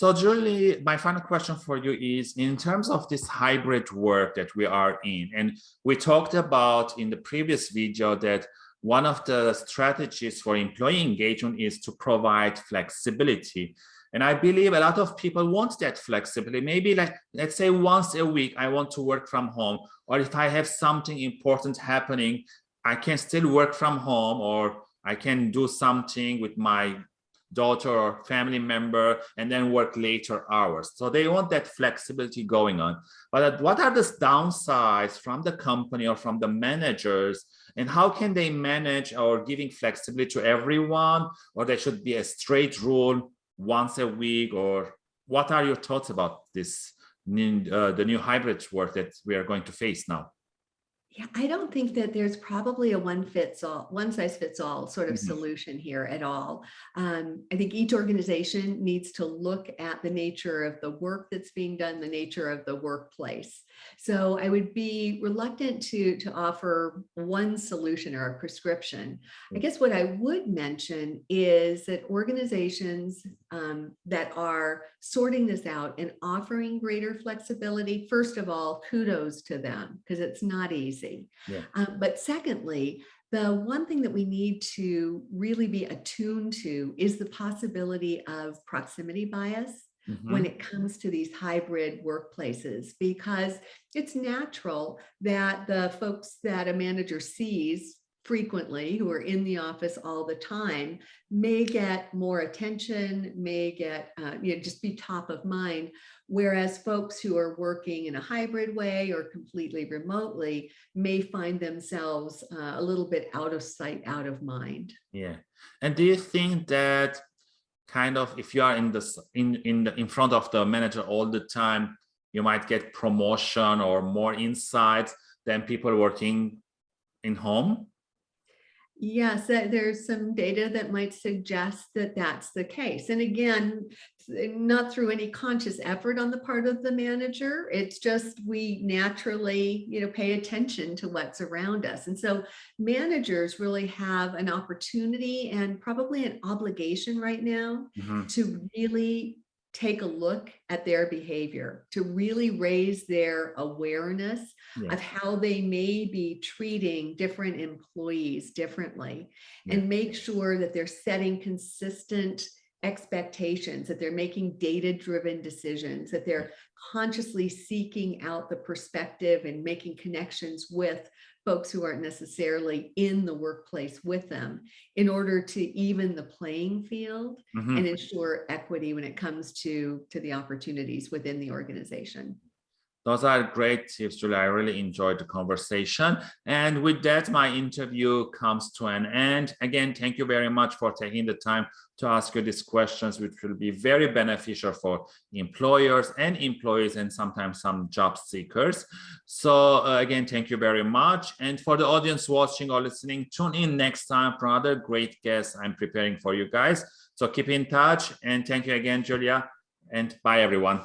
So Julie, my final question for you is in terms of this hybrid work that we are in, and we talked about in the previous video that one of the strategies for employee engagement is to provide flexibility. And I believe a lot of people want that flexibility. Maybe like, let's say once a week, I want to work from home, or if I have something important happening, I can still work from home or I can do something with my daughter or family member and then work later hours. So they want that flexibility going on. But what are the downsides from the company or from the managers and how can they manage or giving flexibility to everyone or there should be a straight rule once a week or what are your thoughts about this uh, the new hybrid work that we are going to face now? Yeah, I don't think that there's probably a one fits all, one size fits all sort of Mhm. solution here at all. Um, I think each organization needs to look at the nature of the work that's being done, the nature of the workplace. So I would be reluctant to, to offer one solution or a prescription. I Mm. guess what I would mention is that organizations um, that are sorting this out and offering greater flexibility, first of all, kudos to them because it's not easy. Yeah. Um, but secondly, the one thing that we need to really be attuned to is the possibility of proximity bias Mhm. when it comes to these hybrid workplaces because it's natural that the folks that a manager sees frequently who are in the office all the time may get more attention may get uh, you know just be top of mind whereas folks who are working in a hybrid way or completely remotely may find themselves uh, a little bit out of sight out of mind Yeah. And do you think that kind of if you are in this in in the, in front of the manager all the time, you might get promotion or more insights than people working in home? Yes, there's some data that might suggest that that's the case. And again, not through any conscious effort on the part of the manager. It's just we naturally, you know, pay attention to what's around us. And so managers really have an opportunity and probably an obligation right now Mhm. to really take a look at their behavior, to really raise their awareness of how they may be treating different employees differently and make sure that they're setting consistent expectations, that they're making data-driven decisions, that they're consciously seeking out the perspective and making connections with folks who aren't necessarily in the workplace with them in order to even the playing field Mhm. and ensure equity when it comes to, to the opportunities within the organization. Those are great tips, Julia. I really enjoyed the conversation. And with that, my interview comes to an end. Again, thank you very much for taking the time to ask you these questions, which will be very beneficial for employers and employees and sometimes some job seekers. So uh, again, thank you very much. And for the audience watching or listening, tune in next time for another great guest I'm preparing for you guys. So keep in touch and thank you again, Julia. And bye, everyone.